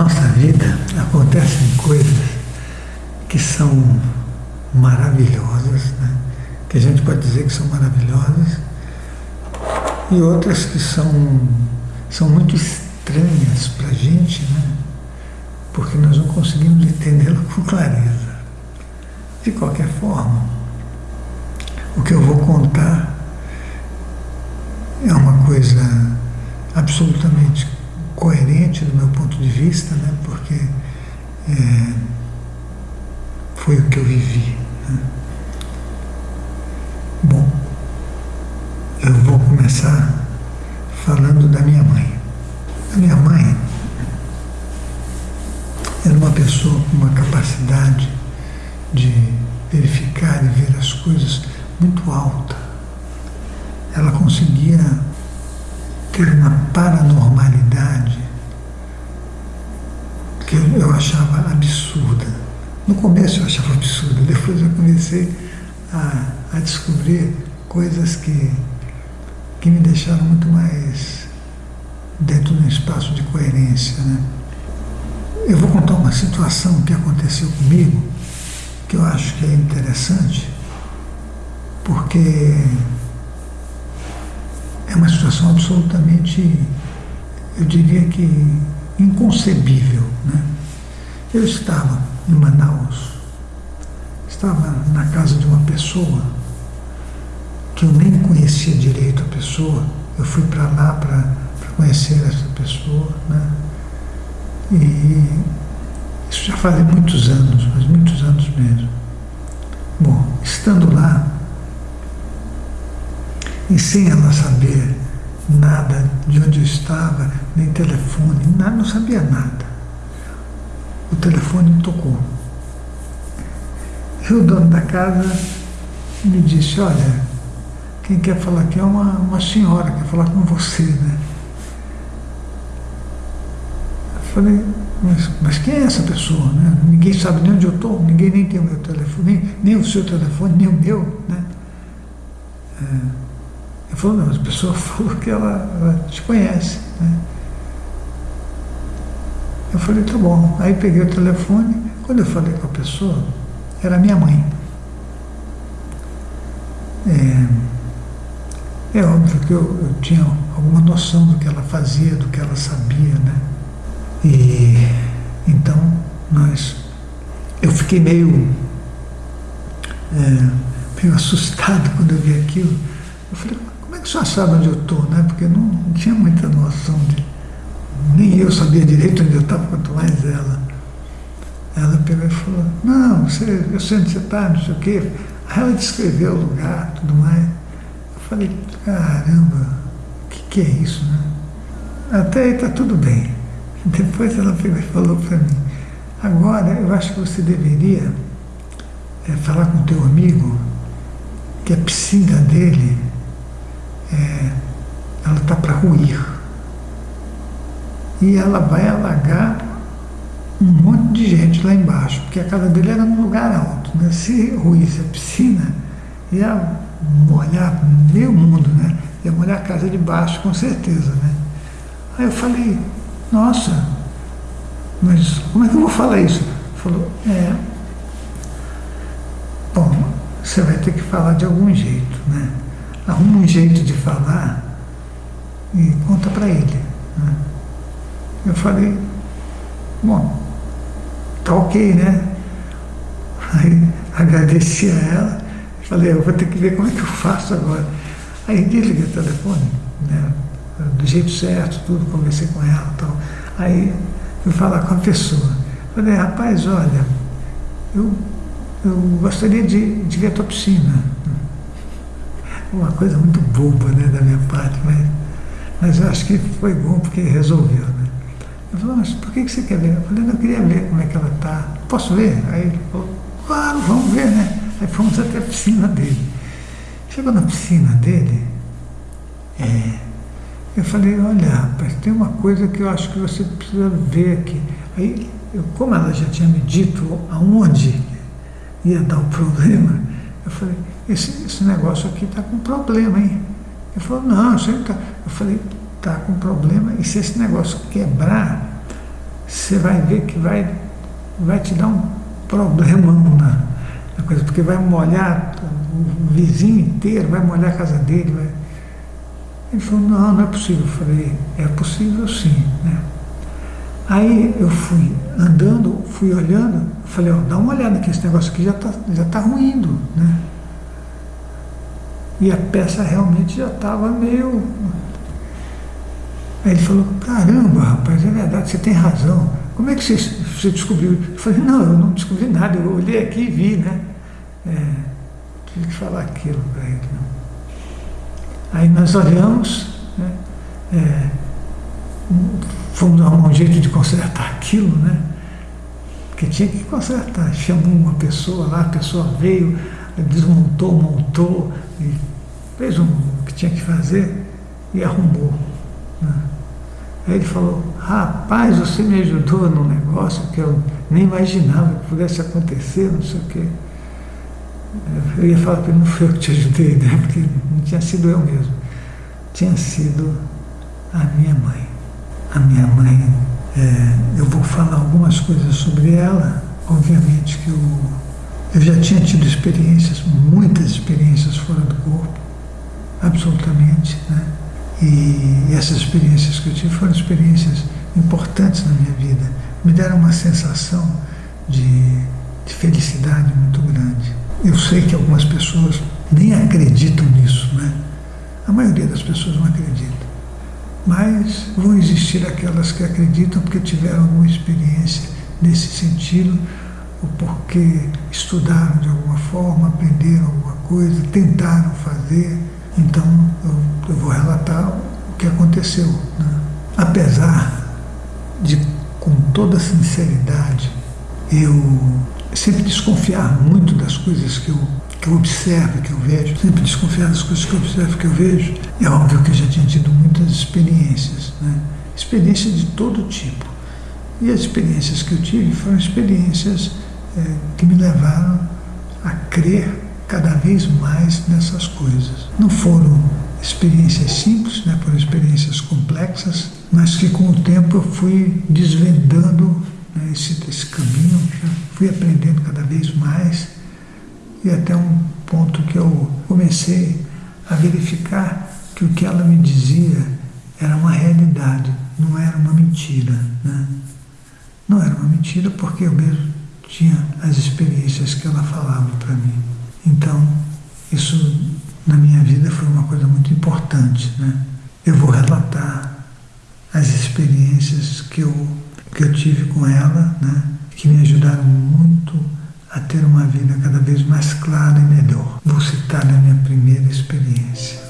Nossa vida acontecem coisas que são maravilhosas, né? que a gente pode dizer que são maravilhosas, e outras que são, são muito estranhas para a gente, né? porque nós não conseguimos entendê-la com clareza. De qualquer forma, o que eu vou contar é uma coisa absolutamente coerente do meu ponto de vista, né? porque é, foi o que eu vivi. Né? Bom, eu vou começar falando da minha mãe. A minha mãe era uma pessoa com uma capacidade de verificar e ver as coisas muito alta. Ela conseguia ter uma paranormalidade que eu achava absurda. No começo eu achava absurda, depois eu comecei a, a descobrir coisas que, que me deixaram muito mais dentro de um espaço de coerência. Né? Eu vou contar uma situação que aconteceu comigo, que eu acho que é interessante, porque é uma situação absolutamente, eu diria que inconcebível. Né? Eu estava em Manaus, estava na casa de uma pessoa que eu nem conhecia direito a pessoa, eu fui para lá para conhecer essa pessoa, né? E isso já faz muitos anos, mas muitos anos mesmo. Bom, estando lá, e sem ela saber nada de onde eu estava, nem telefone, nada, não sabia nada. O telefone tocou. E o dono da casa me disse, olha, quem quer falar aqui é uma, uma senhora, quer falar com você, né? Eu falei, mas, mas quem é essa pessoa? Né? Ninguém sabe nem onde eu estou, ninguém nem tem o meu telefone, nem, nem o seu telefone, nem o meu, né? É, ele falou, não, a pessoa falou que ela, ela te conhece. Né? Eu falei, tá bom. Aí peguei o telefone, quando eu falei com a pessoa, era minha mãe. É, é óbvio que eu, eu, tinha alguma noção do que ela fazia, do que ela sabia, né? E então nós. Eu fiquei meio, é, meio assustado quando eu vi aquilo. Eu falei, só sabe onde eu estou, né? Porque não, não, tinha muita noção de. Nem eu sabia direito onde eu estava, quanto mais ela. Ela pegou e falou, não, você, eu sei onde você está, não sei o quê. Aí ela descreveu o lugar, tudo mais. Eu falei, caramba, o que, que é isso, né? Até aí está tudo bem. Depois ela pegou e falou para mim, agora eu acho que você deveria é, falar com o teu amigo que a piscina dele é, ela está para ruir. E ela vai alagar um monte de gente lá embaixo, porque a casa dele era num lugar alto. Né? Se ruísse a piscina, ia molhar meio mundo, né? ia molhar a casa de baixo, com certeza. Né? Aí eu falei, nossa, mas como é que eu vou falar isso? Falou, é, bom, você vai ter que falar de algum jeito, né? Arruma um jeito de falar e conta para ele. Né? Eu falei, bom, tá ok, né? Aí agradeci a ela, falei, eu vou ter que ver como é que eu faço agora. Aí desliguei o telefone, né? do jeito certo, tudo, conversei com ela e tal. Aí fui falar com a pessoa. Falei, rapaz, olha, eu, eu gostaria de, de ver a tua piscina uma coisa muito boba né, da minha parte, mas, mas eu acho que foi bom porque resolveu. Né? Ele falou, mas por que você quer ver? Eu falei, eu queria ver como é que ela está. Posso ver? Aí ele falou, claro, vamos ver, né? Aí fomos até a piscina dele. Chegou na piscina dele, é, eu falei, olha, rapaz, tem uma coisa que eu acho que você precisa ver aqui. Aí, eu, como ela já tinha me dito aonde ia dar o problema, eu falei, esse, esse negócio aqui está com problema, hein? Ele falou, não, isso tá. Eu falei, está com problema, e se esse negócio quebrar, você vai ver que vai, vai te dar um problemão na, na coisa, porque vai molhar o vizinho inteiro, vai molhar a casa dele. Vai... Ele falou, não, não é possível. Eu falei, é possível sim. Né? Aí eu fui andando, fui olhando, falei, ó, dá uma olhada que esse negócio aqui já está já tá ruindo, né? E a peça realmente já estava meio. Aí ele falou, caramba, rapaz, é verdade, você tem razão. Como é que você, você descobriu? Eu falei, não, eu não descobri nada, eu olhei aqui e vi, né? É, tive que falar aquilo para ele. Não. Aí nós olhamos, né? É, fomos arrumar um jeito de consertar aquilo, né? Porque tinha que consertar. Chamou uma pessoa lá, a pessoa veio, desmontou, montou, fez um, o que tinha que fazer e arrumou. Né? Aí ele falou, rapaz, você me ajudou num negócio que eu nem imaginava que pudesse acontecer, não sei o quê. Eu ia falar para ele, não foi eu que te ajudei, né? Porque não tinha sido eu mesmo. Tinha sido a minha mãe a minha mãe, é, eu vou falar algumas coisas sobre ela. Obviamente que eu, eu já tinha tido experiências, muitas experiências fora do corpo, absolutamente. Né? E essas experiências que eu tive foram experiências importantes na minha vida. Me deram uma sensação de, de felicidade muito grande. Eu sei que algumas pessoas nem acreditam nisso, né? A maioria das pessoas não acredita. Mas vão existir aquelas que acreditam porque tiveram alguma experiência nesse sentido, ou porque estudaram de alguma forma, aprenderam alguma coisa, tentaram fazer. Então eu, eu vou relatar o que aconteceu. Né? Apesar de, com toda sinceridade, eu sempre desconfiar muito das coisas que eu que eu observo, que eu vejo, sempre desconfiar das coisas que eu observo, que eu vejo. É óbvio que eu já tinha tido muitas experiências, né? experiências de todo tipo. E as experiências que eu tive foram experiências é, que me levaram a crer cada vez mais nessas coisas. Não foram experiências simples, né, foram experiências complexas, mas que com o tempo eu fui desvendando né, esse, esse caminho, fui aprendendo cada vez mais e até um ponto que eu comecei a verificar que o que ela me dizia era uma realidade, não era uma mentira. Né? Não era uma mentira porque eu mesmo tinha as experiências que ela falava para mim. Então, isso na minha vida foi uma coisa muito importante. Né? Eu vou relatar as experiências que eu, que eu tive com ela, né? que me ajudaram muito a ter uma vida cada vez mais clara e melhor. Vou citar a minha primeira experiência.